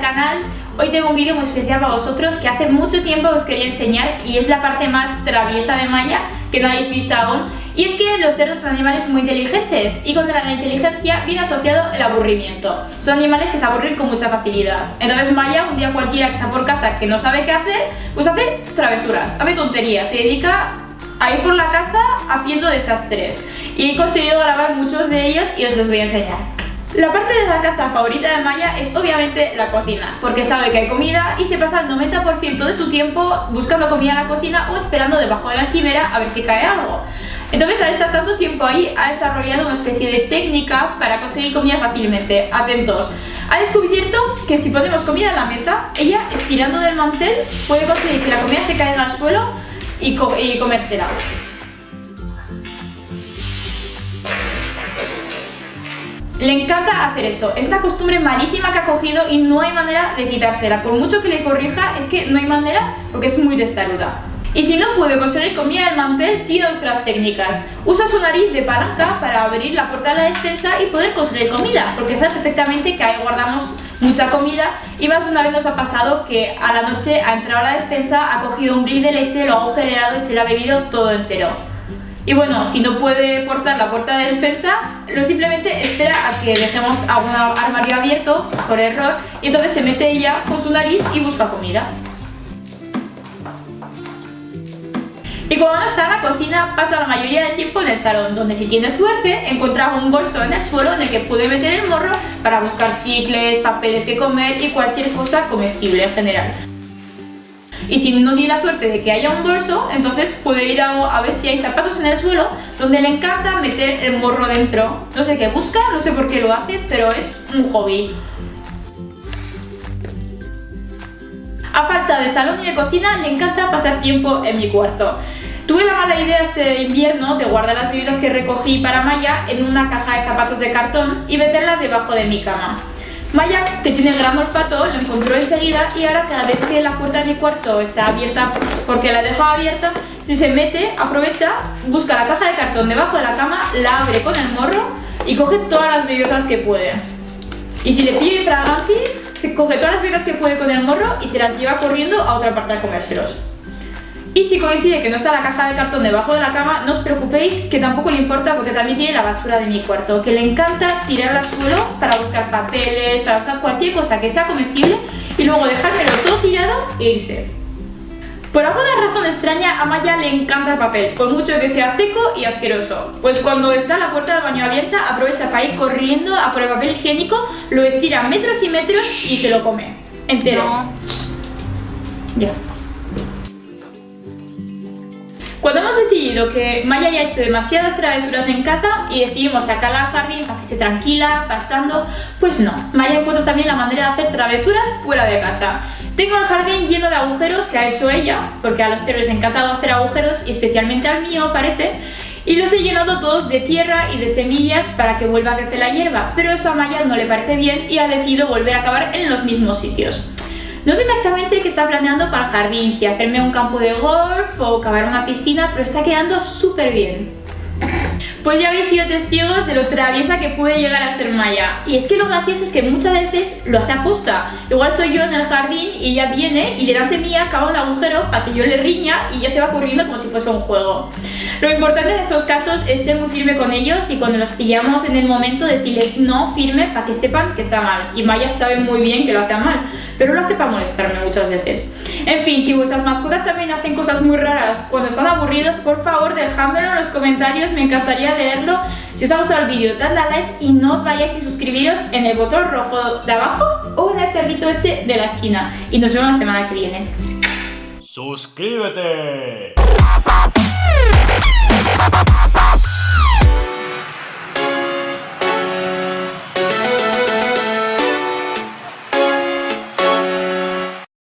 canal. Hoy tengo un vídeo muy especial para vosotros que hace mucho tiempo os quería enseñar y es la parte más traviesa de Maya que no habéis visto aún. Y es que los cerdos son animales muy inteligentes y con la inteligencia viene asociado el aburrimiento. Son animales que se aburren con mucha facilidad. Entonces Maya, un día cualquiera que está por casa que no sabe qué hacer, pues hace travesuras, hace tonterías, se dedica a ir por la casa haciendo desastres. Y he conseguido grabar muchos de ellos y os los voy a enseñar. La parte de la casa favorita de Maya es obviamente la cocina, porque sabe que hay comida y se pasa el 90% de su tiempo buscando comida en la cocina o esperando debajo de la encimera a ver si cae algo. Entonces al estar tanto tiempo ahí ha desarrollado una especie de técnica para conseguir comida fácilmente. Atentos. Ha descubierto que si ponemos comida en la mesa, ella estirando del mantel puede conseguir que la comida se caiga al suelo y, co y comérsela. Le encanta hacer eso, es una costumbre malísima que ha cogido y no hay manera de quitársela. Por mucho que le corrija, es que no hay manera porque es muy testaruda. Y si no puede conseguir comida del mantel, tiene otras técnicas. Usa su nariz de palanca para abrir la puerta de la despensa y poder conseguir comida, porque sabe perfectamente que ahí guardamos mucha comida y más de una vez nos ha pasado que a la noche ha entrado a la despensa, ha cogido un brick de leche, lo ha agujereado y se lo ha bebido todo entero. Y bueno, si no puede portar la puerta de despensa, lo simplemente espera a que dejemos algún armario abierto, por error, y entonces se mete ella con su nariz y busca comida. Y cuando no está en la cocina, pasa la mayoría del tiempo en el salón, donde si tiene suerte, encuentra un bolso en el suelo en el que puede meter el morro para buscar chicles, papeles que comer y cualquier cosa comestible en general. Y si no tiene la suerte de que haya un bolso, entonces puede ir a, ver si hay zapatos en el suelo donde le encanta meter el morro dentro. No sé qué busca, no sé por qué lo hace, pero es un hobby. A falta de salón y de cocina, le encanta pasar tiempo en mi cuarto. Tuve la mala idea este invierno de guardar las bebidas que recogí para Maya en una caja de zapatos de cartón y meterlas debajo de mi cama. Maya, que tiene gran olfato, lo encontró enseguida y ahora cada vez que la puerta de mi cuarto está abierta porque la he dejado abierta, si se mete, aprovecha, busca la caja de cartón debajo de la cama, la abre con el morro y coge todas las bellotas que puede. Y si le pide fraganti, se coge todas las bellotas que puede con el morro y se las lleva corriendo a otra parte a comérselos. Y si coincide que no está la caja de cartón debajo de la cama, no os preocupéis que tampoco le importa porque también tiene la basura de mi cuarto, que le encanta tirarla al suelo para buscar papeles, para buscar cualquier cosa que sea comestible y luego dejármelo todo tirado e irse. Por alguna razón extraña, a Maya le encanta el papel, por mucho que sea seco y asqueroso. Pues cuando está la puerta del baño abierta, aprovecha para ir corriendo a por el papel higiénico, lo estira metros y metros y se lo come. Entero. Ya. Cuando hemos decidido que Maya ya ha hecho demasiadas travesuras en casa y decidimos sacarla al jardín para que se tranquila, pastando, pues no. Maya encuentra también la manera de hacer travesuras fuera de casa. Tengo el jardín lleno de agujeros que ha hecho ella, porque a los perros les ha encantado hacer agujeros y especialmente al mío parece, y los he llenado todos de tierra y de semillas para que vuelva a crecer la hierba, pero eso a Maya no le parece bien y ha decidido volver a acabar en los mismos sitios. No sé exactamente qué está planeando para el jardín, si hacerme un campo de golf o cavar una piscina, pero está quedando súper bien. Pues ya habéis sido testigos de lo traviesa que puede llegar a ser Maya. Y es que lo gracioso es que muchas veces lo hace aposta. Igual estoy yo en el jardín y ella viene y delante mía acaba un agujero para que yo le riña y ya se va corriendo como si fuese un juego. Lo importante en estos casos es ser muy firme con ellos y cuando los pillamos en el momento decirles no firme para que sepan que está mal. Y Maya sabe muy bien que lo hace mal, pero lo hace para molestarme muchas veces. En fin, si vuestras mascotas también hacen cosas muy raras cuando están aburridos, por favor dejádmelo en los comentarios, me encantaría leerlo. Si os ha gustado el vídeo, dadle a like y no os vayáis sin suscribiros en el botón rojo de abajo o en el cerdito este de la esquina. Y nos vemos la semana que viene. ¡Suscríbete! Bye.